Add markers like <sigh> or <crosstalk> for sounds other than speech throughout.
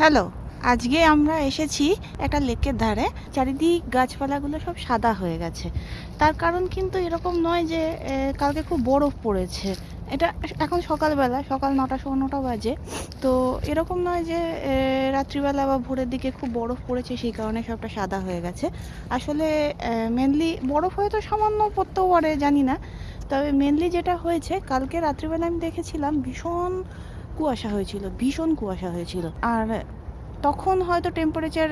Hello, আজকে আমরা এসেছি একটা লেকের ধারে। চারিদিক গাছপালাগুলো সব সাদা হয়ে গেছে। তার কারণ কিন্তু এরকম নয় যে কালকে খুব বরফ পড়েছে। এটা এখন সকালবেলা, সকাল নটা, সোয়া নটা বাজে। তো এরকম নয় যে রাত্রিবেলা বা ভোরের দিকে খুব বরফ পড়েছে, সেই কারণে সবটা সাদা হয়ে গেছে। আসলে মেনলি বরফ হয়তো সামান্য পড়তেও পারে, জানি না। তবে মেনলি যেটা হয়েছে, কালকে রাত্রিবেলা আমি দেখেছিলাম ভীষণ কুয়াশা হয়েছিল, ভীষণ কুয়াশা হয়েছিল। আর তখন হয়তো টেম্পারেচার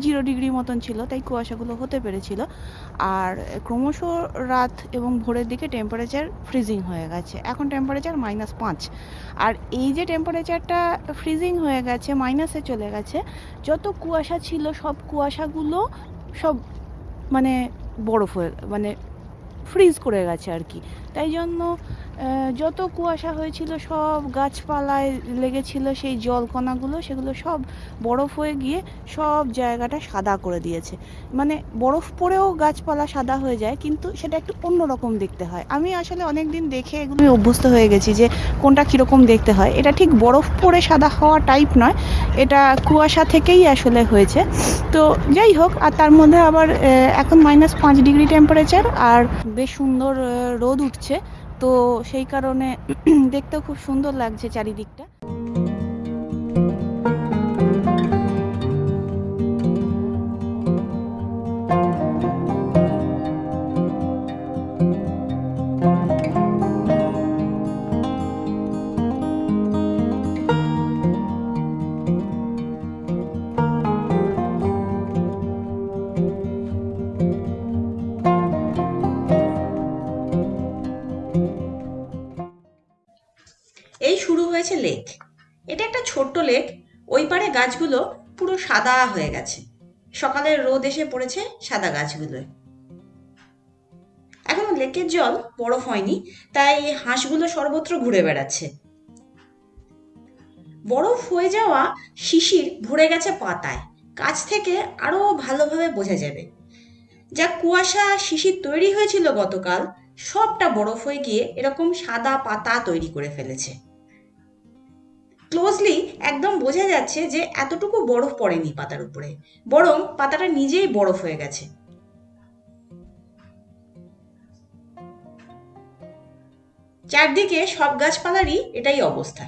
জিরো ডিগ্রি মতন ছিল, তাই কুয়াশাগুলো হতে পেরেছিল। আর ক্রমশ রাত এবং ভোরের দিকে টেম্পারেচার ফ্রিজিং হয়ে গেছে। এখন টেম্পারেচার মাইনাস পাঁচ। আর এই যে টেম্পারেচারটা ফ্রিজিং হয়ে গেছে মাইনাসে চলে গেছে, যত কুয়াশা ছিল, সব কুয়াশাগুলো সব মানে বরফ হয়ে মানে ফ্রিজ করে গেছে আর কি। তাই জন্য যত কুয়াশা হয়েছিল, সব গাছপালায় লেগেছিল সেই জলকণাগুলো, সেগুলো সব বরফ হয়ে গিয়ে সব জায়গাটা সাদা করে দিয়েছে। মানে বরফ পড়েও গাছপালা সাদা হয়ে যায়, কিন্তু সেটা একটু অন্যরকম দেখতে হয়। আমি আসলে অনেক দিন দেখে এগুলো অভ্যস্ত হয়ে গেছি যে কোনটা কীরকম দেখতে হয়। এটা ঠিক বরফ পড়ে সাদা হওয়া টাইপ নয়, এটা কুয়াশা থেকেই আসলে হয়েছে। তো যাই হোক, আর তার মধ্যে আবার এখন মাইনাস পাঁচ ডিগ্রি টেম্পারেচার আর বেশ সুন্দর রোদ উঠছে। তো সেই কারণে <clears throat> দেখতেও খুব সুন্দর লাগছে চারিদিকটা। হয়েছে লেক। এটা একটা ছোট্ট লেক। ওই পারে গাছগুলো পুরো সাদা হয়ে গেছে। সকালের রোদ এসে পড়েছে সাদা গাছগুলোয়। এখনও লেকের জল বরফ হয়নি, তাই হাঁসগুলো সর্বত্র ঘুরে বেড়াচ্ছে। বরফ হয়ে যাওয়া শিশির ভরে গেছে পাতায়। কাছ থেকে আরও ভালোভাবে বোঝা যাবে। যা কুয়াশা শিশির তৈরি হয়েছিল গতকাল, সবটা বরফ হয়ে গিয়ে এরকম সাদা পাতা তৈরি করে ফেলেছে। ক্লোজলি একদম বোঝা যাচ্ছে যে এতটুকু বরফ পড়েনি পাতার উপরে। বরং পাতাটা নিজেই বরফ হয়ে গেছে। চারদিকে সব গাছপালারই এটাই অবস্থা।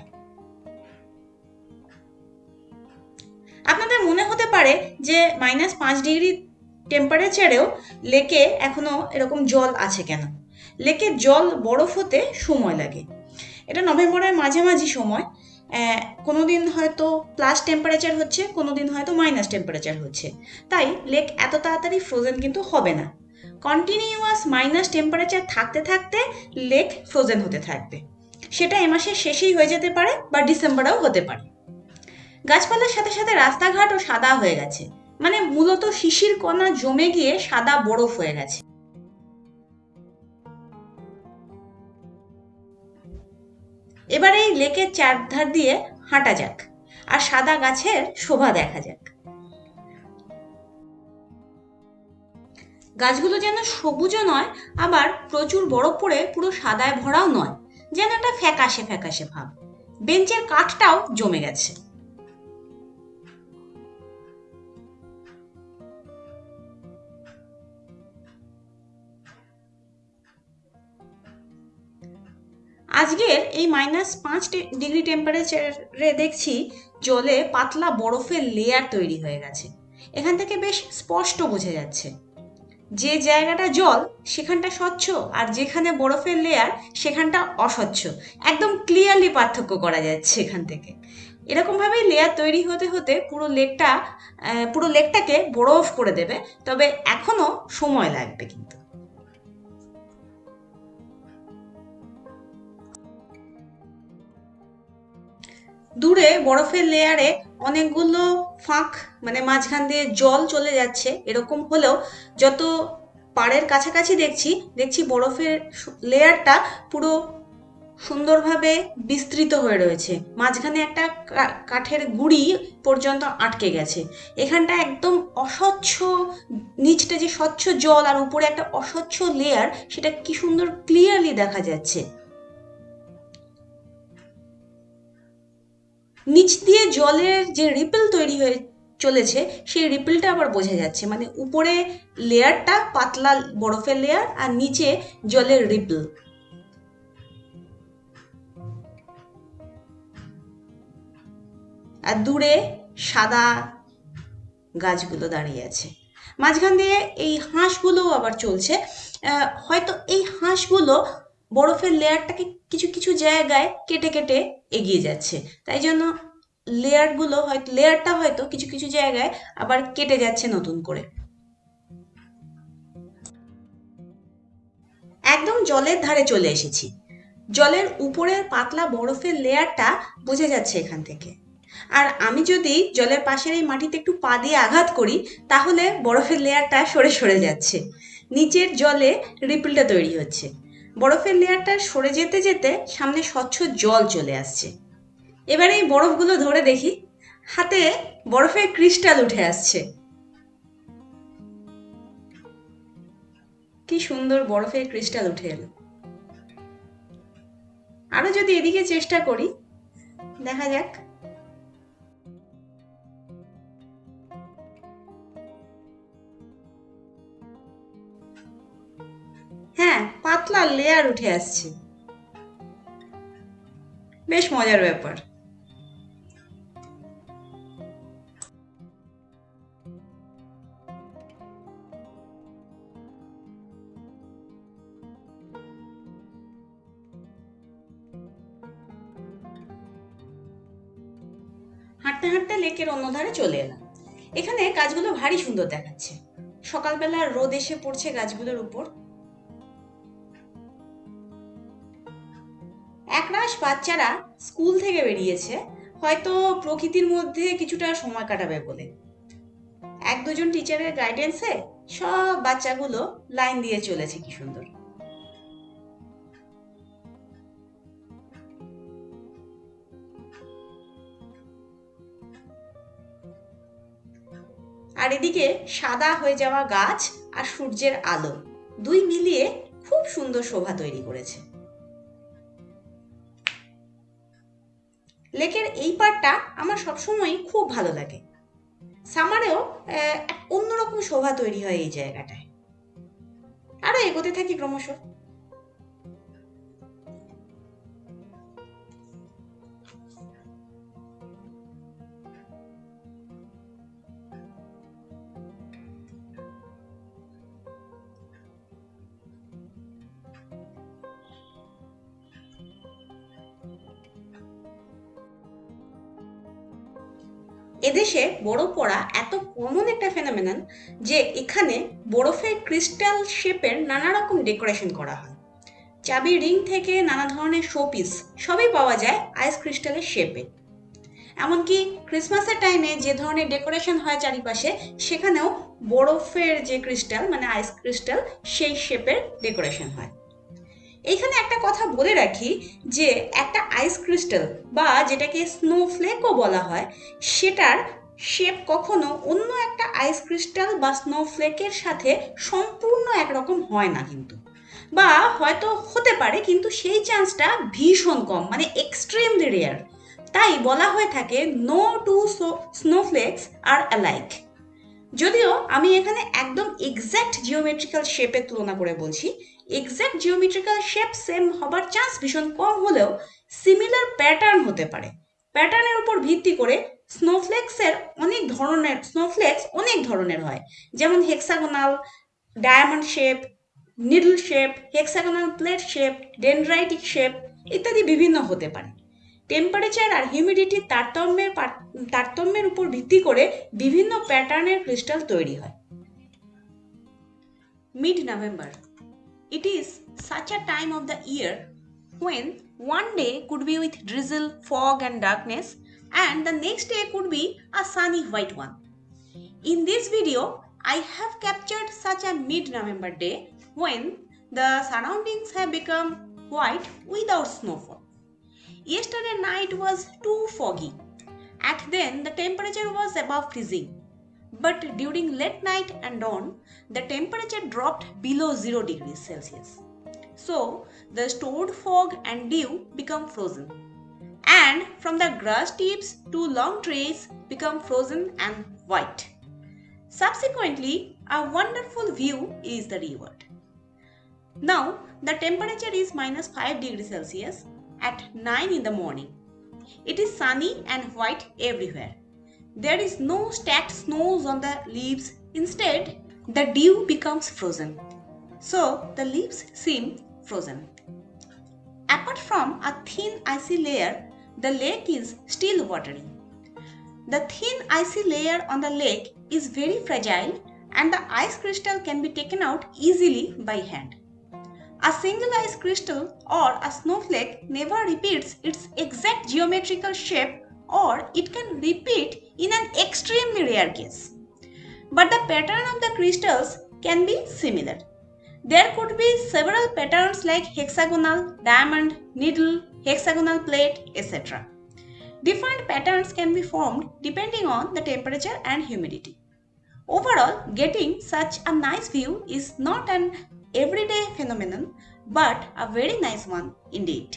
আপনাদের মনে হতে পারে যে মাইনাস পাঁচ ডিগ্রি টেম্পারেচারেও লেকে এখনও এরকম জল আছে কেন? লেকের জল বরফ হতে সময় লাগে। এটা নভেম্বরের মাঝামাঝি সময়। আহ, কোনোদিন হয়তো প্লাস টেম্পারেচার হচ্ছে কোনোদিন হয়তো মাইনাস টেম্পারেচার হচ্ছে। তাই লেক এত তাড়াতাড়ি ফ্রোজেন কিন্তু হবে না। কন্টিনিউয়াস মাইনাস টেম্পারেচার থাকতে থাকতে লেক ফ্রোজেন হতে থাকবে। সেটা এ মাসের শেষেই হয়ে যেতে পারে বা ডিসেম্বরেও হতে পারে। গাছপালার সাথে সাথে রাস্তাঘাটও সাদা হয়ে গেছে। মানে মূলত শিশির কণা জমে গিয়ে সাদা বরফ হয়ে গেছে। এবার এই লেকের চারধার দিয়ে হাঁটা যাক, আর সাদা গাছের শোভা দেখা যাক। গাছগুলো যেন সবুজও নয়, আবার প্রচুর বরফ পড়ে পুরো সাদায় ভরাও নয়, যেন একটা ফ্যাকাশে ফ্যাকাশে ভাব। বেঞ্চের কাঠটাও জমে গেছে। আজকের এই মাইনাস পাঁচ ডিগ্রি টেম্পারেচারে দেখছি জলে পাতলা বরফের লেয়ার তৈরি হয়ে গেছে। এখান থেকে বেশ স্পষ্ট বোঝা যাচ্ছে। যে জায়গাটা জল, সেখানটা স্বচ্ছ, আর যেখানে বরফের লেয়ার সেখানটা অস্বচ্ছ। একদম ক্লিয়ারলি পার্থক্য করা যাচ্ছে এখান থেকে। এরকমভাবেই লেয়ার তৈরি হতে হতে পুরো লেকটা পুরো লেকটাকে বরফ করে দেবে, তবে এখনও সময় লাগবে কিন্তু। দূরে বরফের লেয়ারে অনেকগুলো ফাঁক মানে মাঝখান দিয়ে জল চলে যাচ্ছে, এরকম হলেও যত পাড়ের কাছাকাছি দেখছি দেখছি বরফের লেয়ারটা পুরো সুন্দরভাবে বিস্তৃত হয়ে রয়েছে। মাঝখানে একটা কাঠের গুড়ি পর্যন্ত আটকে গেছে। এখানটা একদম অস্বচ্ছ, নিচটা যে স্বচ্ছ জল আর উপরে একটা অস্বচ্ছ লেয়ার সেটা কি সুন্দর ক্লিয়ারলি দেখা যাচ্ছে। নিচ দিয়ে জলের যে রিপেল তৈরি হয়ে চলেছে, সেই রিপেলটা আবার বোঝা যাচ্ছে। মানে উপরে লেয়ারটা পাতলা বরফের লেয়ার আর নিচে জলের রিপেল আর দূরে সাদা গাছগুলো দাঁড়িয়ে আছে। মাঝখান দিয়ে এই হাঁসগুলোও আবার চলছে। হয়তো এই হাঁসগুলো বরফের লেয়ারটাকে কিছু কিছু জায়গায় কেটে কেটে এগিয়ে যাচ্ছে। তাই জন্য লেয়ারগুলো হয়তো, লেয়ারটা হয়তো কিছু কিছু জায়গায় আবার কেটে যাচ্ছে নতুন করে। একদম জলের ধারে চলে এসেছি। জলের উপরের পাতলা বরফের লেয়ারটা বোঝা যাচ্ছে এখান থেকে। আর আমি যদি জলের পাশের এই মাটিতে একটু পা দিয়ে আঘাত করি, তাহলে বরফের লেয়ারটা সরে সরে যাচ্ছে। নিচের জলে রিপিলটা তৈরি হচ্ছে। বরফের লেয়ারটা সরে যেতে যেতে সামনে স্বচ্ছ জল চলে আসছে। এবারে এই বরফগুলো ধরে দেখি, হাতে বরফের ক্রিস্টাল উঠে আসছে। কি সুন্দর বরফের ক্রিস্টাল উঠে এলো। আরও যদি এদিকে চেষ্টা করি, দেখা যাক। পাতলা লেয়ার উঠে আসছে। বেশ মজার ব্যাপার। হাঁটতে হাঁটতে লেকের অন্য ধারে চলে এলাম। এখানে গাছগুলো ভারী সুন্দর দেখাচ্ছে। সকালবেলা রোদ এসে পড়ছে গাছগুলোর উপর। বাচ্চারা স্কুল থেকে বেরিয়েছে, হয়তো প্রকৃতির মধ্যে কিছুটা সময় কাটাবে বলে। এক দুজন টিচারের গাইডেন্সে সব বাচ্চাগুলো লাইন দিয়ে চলেছে কি সুন্দর। আর এদিকে সাদা হয়ে যাওয়া গাছ আর সূর্যের আলো, দুই মিলিয়ে খুব সুন্দর শোভা তৈরি করেছে। লেকের এই পার্টটা আমার সবসময়ই খুব ভালো লাগে। সামারেও অন্যরকম শোভা তৈরি হয় এই জায়গাটায়। আরও এগোতে থাকি ক্রমশ। এদেশে বরফ পড়া এত কমন একটা ফেনোমেনন যে এখানে বরফের ক্রিস্টাল শেপের নানা রকম ডেকোরেশন করা হয়। চাবি রিং থেকে নানা ধরনের শোপিস সবই পাওয়া যায় আইস ক্রিস্টালের শেপে এমনকি ক্রিসমাসের টাইমে যে ধরনের ডেকোরেশন হয় চারিপাশে, সেখানেও বরফের যে ক্রিস্টাল মানে আইস ক্রিস্টাল সেই শেপের ডেকোরেশন হয়। এইখানে একটা কথা বলে রাখি যে একটা আইস ক্রিস্টাল বা যেটাকে স্নোফ্লেকও বলা হয়, সেটার শেপ কখনো অন্য একটা আইস ক্রিস্টাল বা স্নোফ্লেকের সাথে সম্পূর্ণ একরকম হয় না কিন্তু। বা হয়তো হতে পারে, কিন্তু সেই চান্সটা ভীষণ কম মানে এক্সট্রিমলি রেয়ার তাই বলা হয়ে থাকে no two snowflakes are alike যদিও আমি এখানে একদম এক্স্যাক্ট জিওমেট্রিক্যাল শেপের তুলনা করে বলছি এক্স্যাক্ট জিওমেট্রিক্যাল শেপ সেম হবার চান্স ভীষণ কম হলেও সিমিলার প্যাটার্ন হতে পারে। প্যাটার্নের উপর ভিত্তি করে স্নোফ্লেক্সের অনেক ধরনের স্নোফ্লেক্স অনেক ধরনের হয়। যেমন hexagonal diamond shape needle shape hexagonal plate shape dendritic shape ইত্যাদি বিভিন্ন হতে পারে। টেম্পারেচার আর হিউমিডিটির তারতম্যের তারতম্যের উপর ভিত্তি করে বিভিন্ন প্যাটার্নের ক্রিস্টাল তৈরি হয়। Mid November It is such a time of the year when one day could be with drizzle, fog, and darkness, and the next day could be a sunny white one. In this video, I have captured such a mid November day when the surroundings have become white without snowfall. Yesterday night was too foggy. At then, the temperature was above freezing. But during late night and dawn, the temperature dropped below 0 degrees Celsius. So, the stored fog and dew become frozen. and from the grass tips to long trees become frozen and white. Subsequently, a wonderful view is the reward. Now, the temperature is minus 5 degrees Celsius at 9 in the morning. It is sunny and white everywhere. There is no stacked snows on the leaves. Instead, the dew becomes frozen. So, the leaves seem frozen. Apart from a thin icy layer, the lake is still watery. The thin icy layer on the lake is very fragile and the ice crystal can be taken out easily by hand. A single ice crystal or a snowflake never repeats its exact geometrical shape or it can repeat in an extremely rare case. But the pattern of the crystals can be similar. There could be several patterns like hexagonal, diamond, needle, hexagonal plate, etc. Different patterns can be formed depending on the temperature and humidity. Overall, getting such a nice view is not an everyday phenomenon but a very nice one indeed.